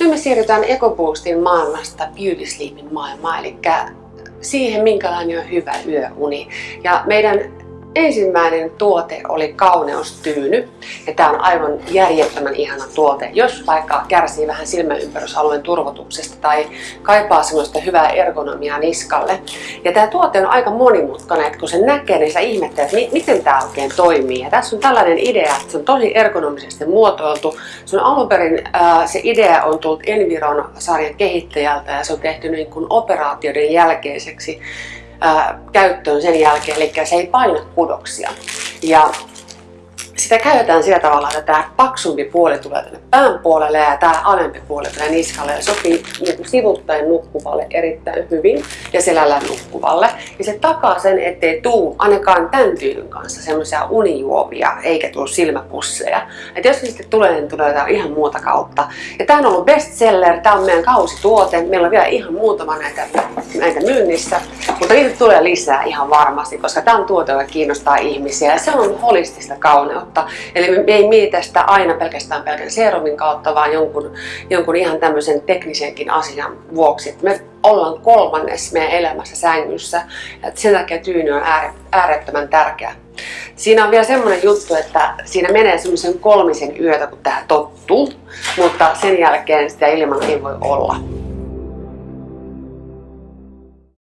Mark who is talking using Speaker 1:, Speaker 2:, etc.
Speaker 1: Nyt me siirrytään EcoBoostin maailmasta Beauty Sleepin maailmaan, eli siihen, minkälainen on hyvä yöuni. Ja meidän Ensimmäinen tuote oli kauneustyyny. Ja tämä on aivan järjettömän ihana tuote. Jos vaikka kärsii vähän silmäympärysalueen turvotuksesta tai kaipaa semmoista hyvää ergonomiaa niskalle. Ja tämä tuote on aika monimutkainen, että kun se näkee, niin sä ihmettelet, että miten tämä oikein toimii. Ja tässä on tällainen idea, että se on tosi ergonomisesti muotoiltu. Se on alun perin, se idea on tullut Environ sarjan kehittäjältä ja se on tehty niin kuin operaatioiden jälkeiseksi ää, käyttöön sen jälkeen, eli se ei paina kudoksia. Ja sitä käytetään sillä tavalla, että tämä paksumpi puoli tulee tänne pään puolelle ja tämä alempi puoli tulee niskalle ja sopii niin sivuttaen nukkuvalle erittäin hyvin ja selällä nukkuvalle. Ja se takaa sen, ettei tuu ainakaan tämän tyylyn kanssa semmoisia unijuovia eikä tule silmäpusseja. Et jos sitten tulee, niin tulee ihan muuta kautta. Ja tämä on ollut bestseller, tämä on meidän kausituote. Meillä on vielä ihan muutama näitä, näitä myynnissä, mutta niitä tulee lisää ihan varmasti, koska tämä on tuote, joka kiinnostaa ihmisiä ja se on holistista kauneutta. Eli me ei mietitä sitä aina pelkästään pelkän serumin kautta, vaan jonkun, jonkun ihan tämmöisen teknisenkin asian vuoksi. Me ollaan kolmannes meidän elämässä sängyssä. Et sen takia tyyny on äärettömän tärkeä. Siinä on vielä semmoinen juttu, että siinä menee semmoisen kolmisen yötä, kun tähän tottuu, mutta sen jälkeen sitä ilman ei voi olla.